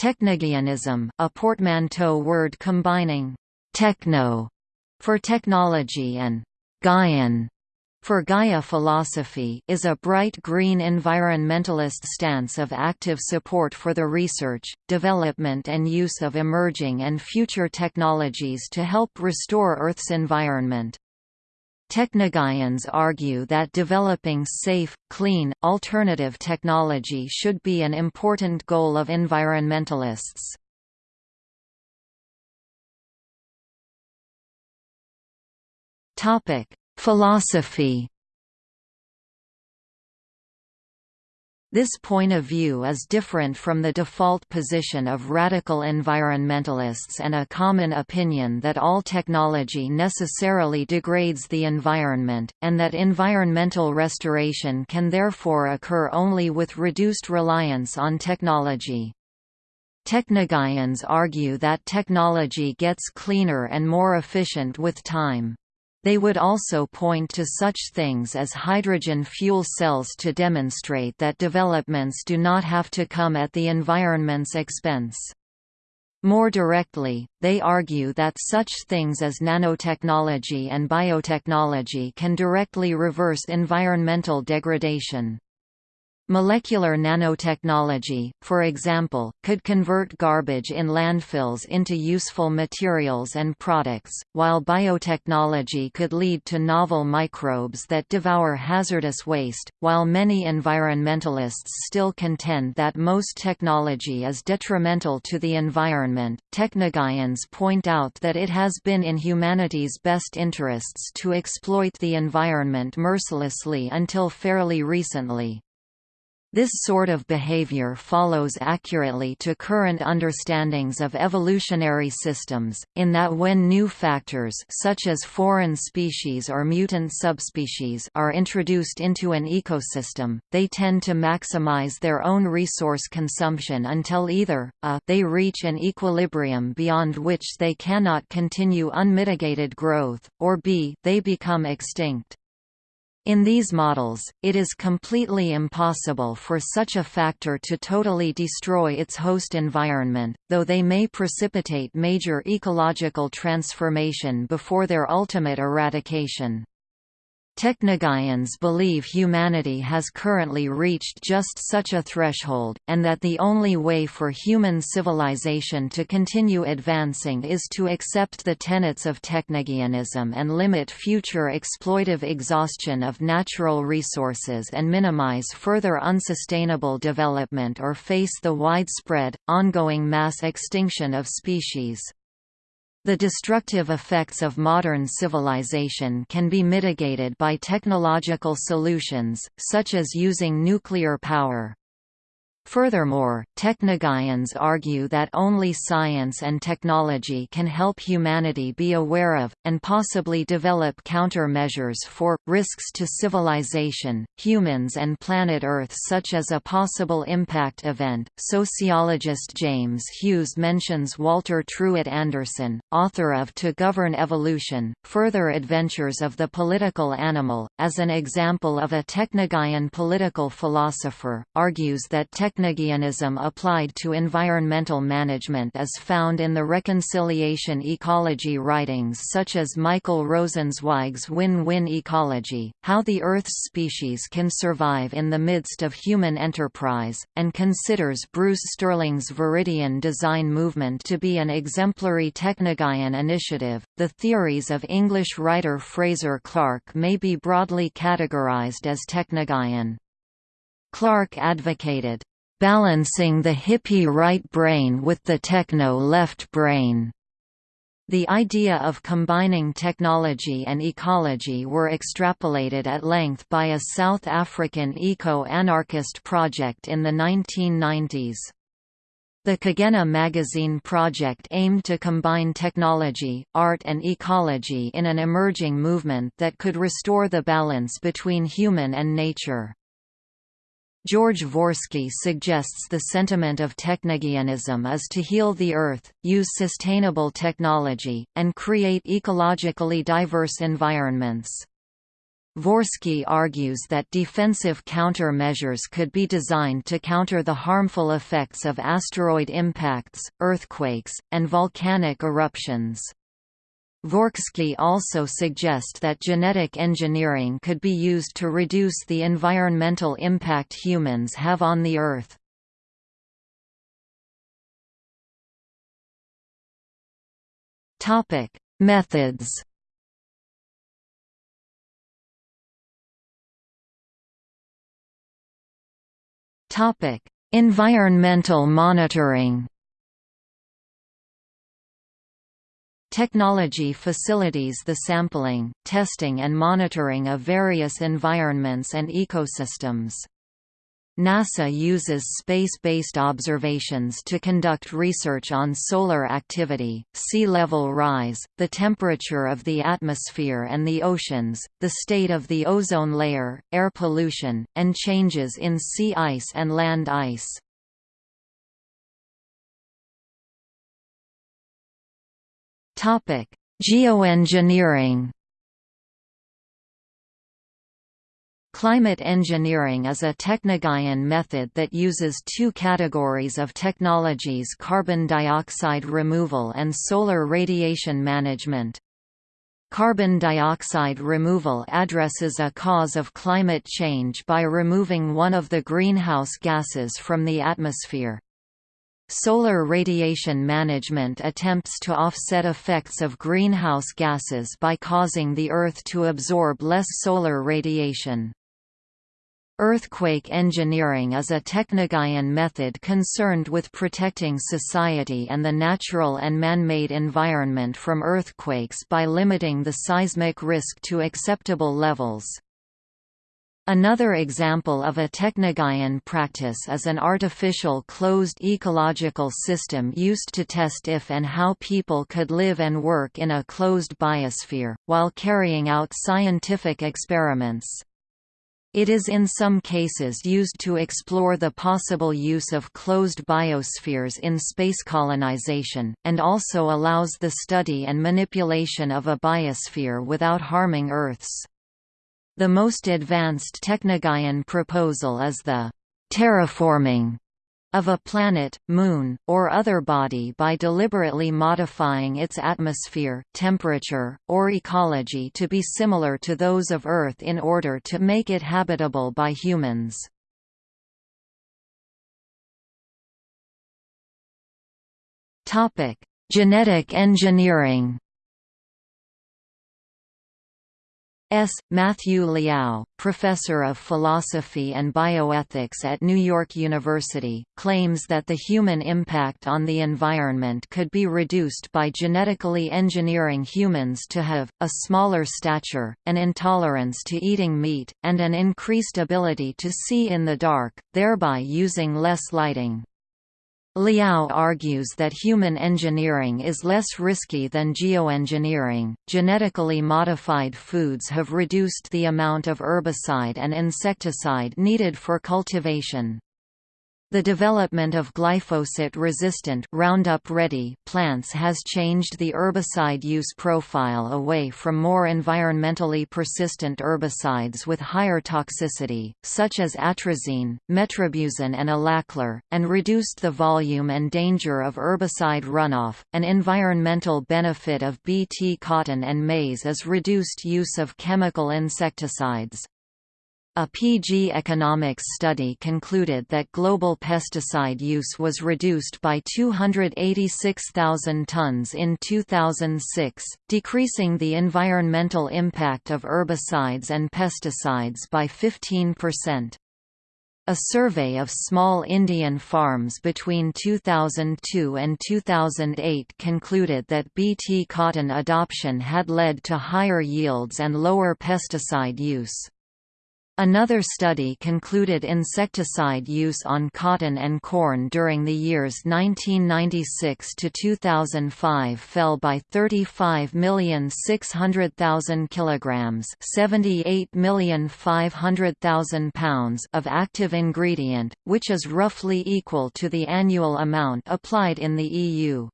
Technogaianism, a portmanteau word combining «techno» for technology and «Gaian» for Gaia philosophy is a bright green environmentalist stance of active support for the research, development and use of emerging and future technologies to help restore Earth's environment. Technogaians argue that developing safe, clean, alternative technology should be an important goal of environmentalists. Philosophy This point of view is different from the default position of radical environmentalists and a common opinion that all technology necessarily degrades the environment, and that environmental restoration can therefore occur only with reduced reliance on technology. Technogaians argue that technology gets cleaner and more efficient with time. They would also point to such things as hydrogen fuel cells to demonstrate that developments do not have to come at the environment's expense. More directly, they argue that such things as nanotechnology and biotechnology can directly reverse environmental degradation. Molecular nanotechnology, for example, could convert garbage in landfills into useful materials and products, while biotechnology could lead to novel microbes that devour hazardous waste. While many environmentalists still contend that most technology is detrimental to the environment, technogaians point out that it has been in humanity's best interests to exploit the environment mercilessly until fairly recently. This sort of behavior follows accurately to current understandings of evolutionary systems, in that when new factors such as foreign species or mutant subspecies are introduced into an ecosystem, they tend to maximize their own resource consumption until either, a they reach an equilibrium beyond which they cannot continue unmitigated growth, or b they become extinct. In these models, it is completely impossible for such a factor to totally destroy its host environment, though they may precipitate major ecological transformation before their ultimate eradication. Technogaians believe humanity has currently reached just such a threshold, and that the only way for human civilization to continue advancing is to accept the tenets of technogaianism and limit future exploitive exhaustion of natural resources and minimize further unsustainable development or face the widespread, ongoing mass extinction of species. The destructive effects of modern civilization can be mitigated by technological solutions, such as using nuclear power. Furthermore, technogaians argue that only science and technology can help humanity be aware of, and possibly develop countermeasures for, risks to civilization, humans and planet Earth such as a possible impact event. Sociologist James Hughes mentions Walter Truett Anderson, author of To Govern Evolution, Further Adventures of the Political Animal, as an example of a technogaian political philosopher, argues that technology Technogaianism applied to environmental management is found in the reconciliation ecology writings such as Michael Rosenzweig's Win-Win Ecology, How the Earth's Species Can Survive in the Midst of Human Enterprise, and considers Bruce Sterling's Viridian design movement to be an exemplary technogaian initiative. The theories of English writer Fraser Clark may be broadly categorized as technogaian. Clark advocated balancing the hippie right brain with the techno left brain. The idea of combining technology and ecology were extrapolated at length by a South African eco-anarchist project in the 1990s. The Kagenna magazine project aimed to combine technology, art and ecology in an emerging movement that could restore the balance between human and nature. George Dvorsky suggests the sentiment of technogaianism is to heal the Earth, use sustainable technology, and create ecologically diverse environments. Dvorsky argues that defensive counter-measures could be designed to counter the harmful effects of asteroid impacts, earthquakes, and volcanic eruptions. Dvorsky also suggest that genetic engineering could be used to reduce the environmental impact humans have on the Earth. Topic: Methods Topic: Environmental monitoring. Technology facilities the sampling, testing and monitoring of various environments and ecosystems. NASA uses space-based observations to conduct research on solar activity, sea level rise, the temperature of the atmosphere and the oceans, the state of the ozone layer, air pollution, and changes in sea ice and land ice. Geoengineering Climate engineering is a technogaian method that uses two categories of technologies carbon dioxide removal and solar radiation management. Carbon dioxide removal addresses a cause of climate change by removing one of the greenhouse gases from the atmosphere. Solar radiation management attempts to offset effects of greenhouse gases by causing the Earth to absorb less solar radiation. Earthquake engineering is a technogaian method concerned with protecting society and the natural and man-made environment from earthquakes by limiting the seismic risk to acceptable levels. Another example of a technogaian practice is an artificial closed ecological system used to test if and how people could live and work in a closed biosphere, while carrying out scientific experiments. It is in some cases used to explore the possible use of closed biospheres in space colonization, and also allows the study and manipulation of a biosphere without harming Earth's. The most advanced Technogaian proposal is the terraforming of a planet, moon, or other body by deliberately modifying its atmosphere, temperature, or ecology to be similar to those of Earth in order to make it habitable by humans. Genetic engineering S. Matthew Liao, professor of philosophy and bioethics at New York University, claims that the human impact on the environment could be reduced by genetically engineering humans to have, a smaller stature, an intolerance to eating meat, and an increased ability to see in the dark, thereby using less lighting. Liao argues that human engineering is less risky than geoengineering. Genetically modified foods have reduced the amount of herbicide and insecticide needed for cultivation. The development of glyphosate-resistant Roundup-ready plants has changed the herbicide use profile away from more environmentally persistent herbicides with higher toxicity, such as atrazine, metribuzin and alachlor, and reduced the volume and danger of herbicide runoff. An environmental benefit of Bt cotton and maize is reduced use of chemical insecticides. A PG economics study concluded that global pesticide use was reduced by 286,000 tons in 2006, decreasing the environmental impact of herbicides and pesticides by 15%. A survey of small Indian farms between 2002 and 2008 concluded that Bt cotton adoption had led to higher yields and lower pesticide use. Another study concluded insecticide use on cotton and corn during the years 1996 to 2005 fell by 35,600,000 kilograms, 78,500,000 pounds of active ingredient, which is roughly equal to the annual amount applied in the EU.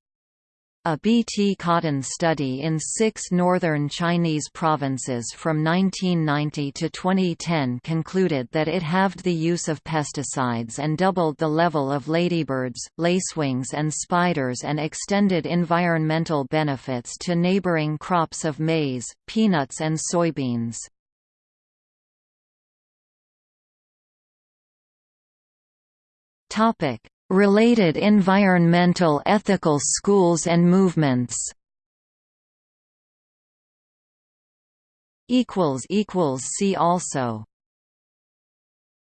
A BT cotton study in six northern Chinese provinces from 1990 to 2010 concluded that it halved the use of pesticides and doubled the level of ladybirds, lacewings and spiders and extended environmental benefits to neighboring crops of maize, peanuts and soybeans. Related environmental ethical schools and movements. See also